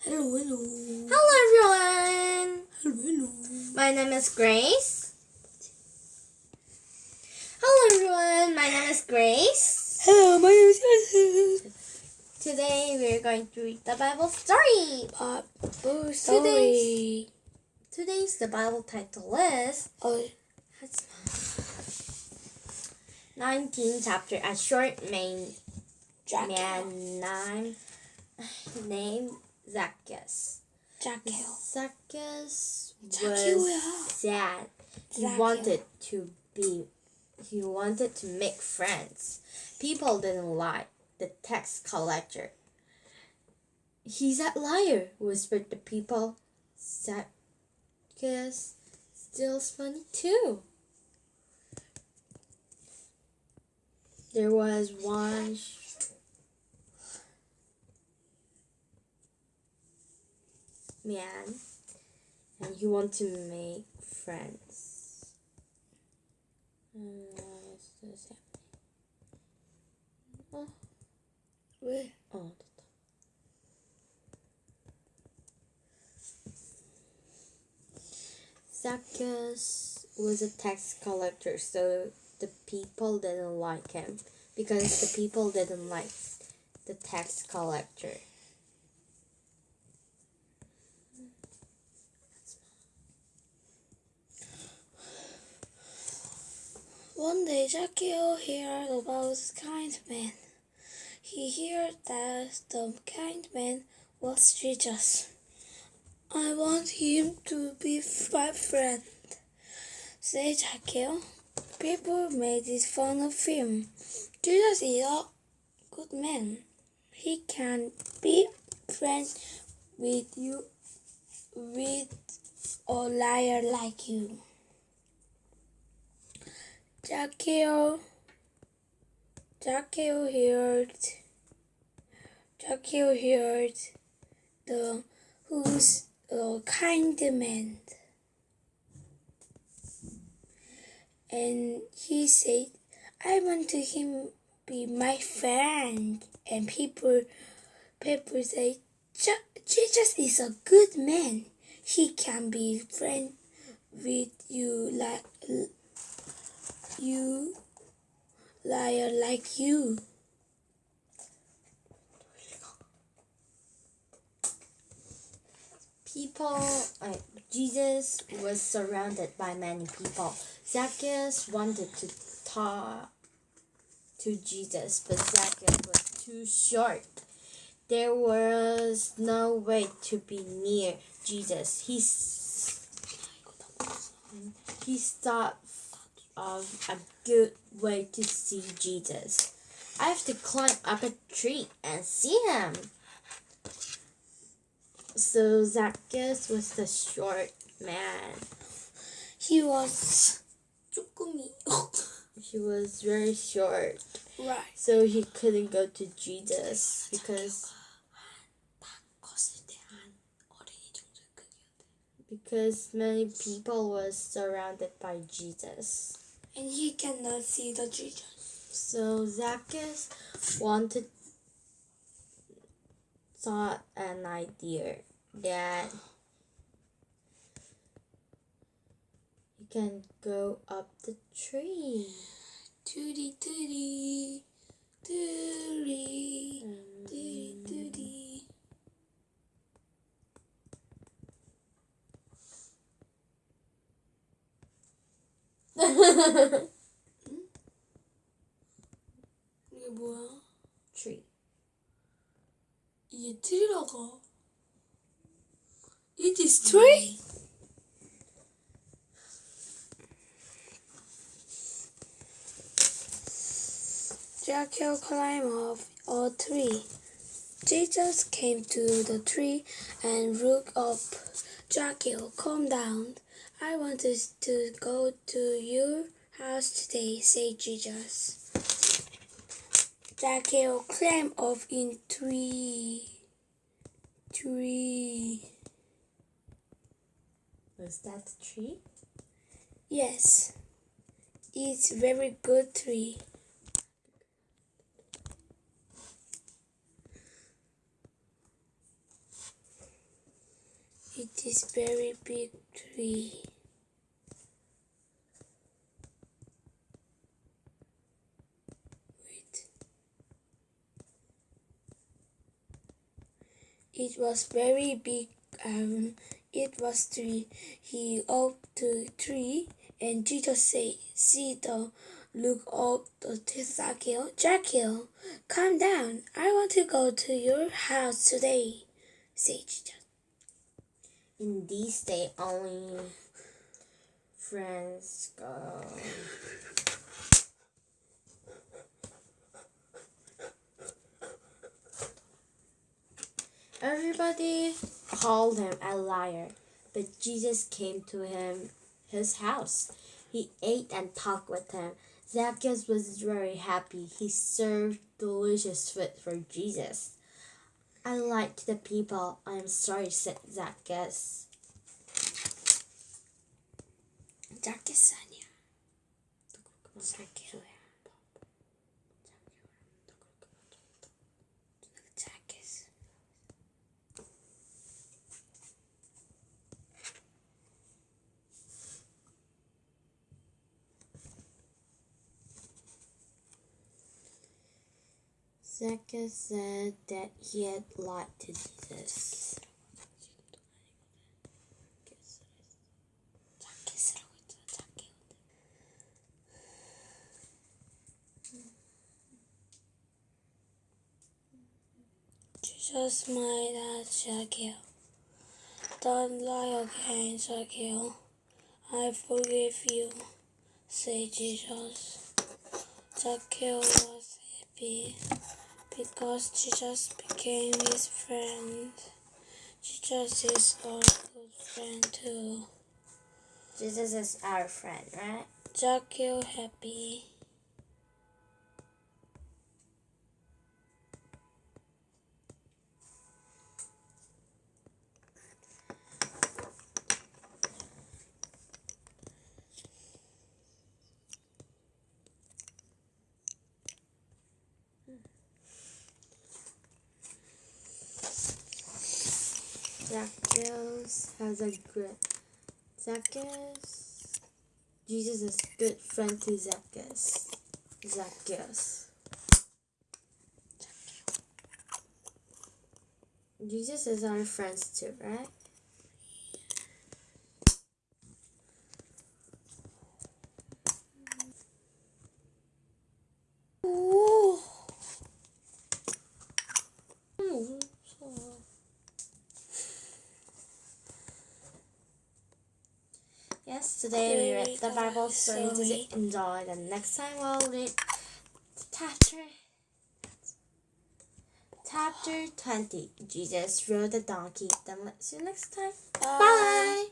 Hello, hello. Hello, everyone. Hello, hello. My name is Grace. Hello, everyone. My name is Grace. Hello, my name is Yusuf. Today we're going to read the Bible story. Bible story. Today's the Bible title is Oh, 19 chapter A Short main. Man, Jack. man name, Zacchaeus. Zacchaeus. Zacchaeus was sad. He Zacchaeus. wanted to be he wanted to make friends. People didn't like the tax collector. He's a liar, whispered the people. Zacchaeus steals money too. There was one man and you want to make friends. Uh, happening? Where? Oh, Zacchaeus was a tax collector, so the people didn't like him because the people didn't like the tax collector. One day, Zacchaeus heard about the kind man. He heard that the kind man was Jesus. I want him to be my friend, said Zacchaeus. People made fun of him. Jesus is a good man. He can be friends with you, with a liar like you. Zacchaeus, Zacchaeus heard, Zacchaeus heard the who's a kind man, and he said, "I want to him be my friend." And people, people say, "Je- "Jesus is a good man. He can be friend with you like." You liar like you. People, uh, Jesus was surrounded by many people. Zacchaeus wanted to talk to Jesus, but Zacchaeus was too short. There was no way to be near Jesus. He, he thought of a good way to see Jesus. I have to climb up a tree and see him. So Zacchaeus was the short man. He was He was very short. Right. So he couldn't go to Jesus because because many people was surrounded by Jesus. And he cannot see the Jesus. So Zacchaeus wanted thought an idea that he can go up the tree. Tootie tootie, tootie, tootie tootie. 이게 뭐야? tree. 이게 트리라고. It is tree? Zacchaeus climbed up a tree. Jesus came to the tree and looked up. Zacchaeus, come down. I wanted to go to your house today, said Jesus. Zacchaeus climbed up in tree. Tree. Was that tree? Yes. It's very good tree. It is very big tree. It was very big. Um, it was three. He up to three, and Jesus said, "See the look up the Zacchaeus. Zacchaeus, come down. I want to go to your house today," said Jesus. In these days, only friends go. Everybody called him a liar, but Jesus came to him his house. He ate and talked with him. Zacchaeus was very happy. He served delicious food for Jesus. I like the people. I am sorry, said Zacchaeus. Zacchaeus. Zacchaeus. Zecca said that he had lied to Jesus. Jesus might have Shaquille. Don't lie again, Shaquille. I forgive you, said Jesus. Shaquille was happy because Jesus became his friend. Jesus is our good friend too. Jesus is our friend, right? Zacchaeus happy. Zacchaeus has a good Zacchaeus. Jesus is a good friend to Zacchaeus. Zacchaeus. Jesus is our friends too, right? Yes, today we read the Bible story. Story. you enjoy? And next time we'll read chapter chapter twenty. Jesus rode the donkey. Then let's see you next time. Bye. Bye.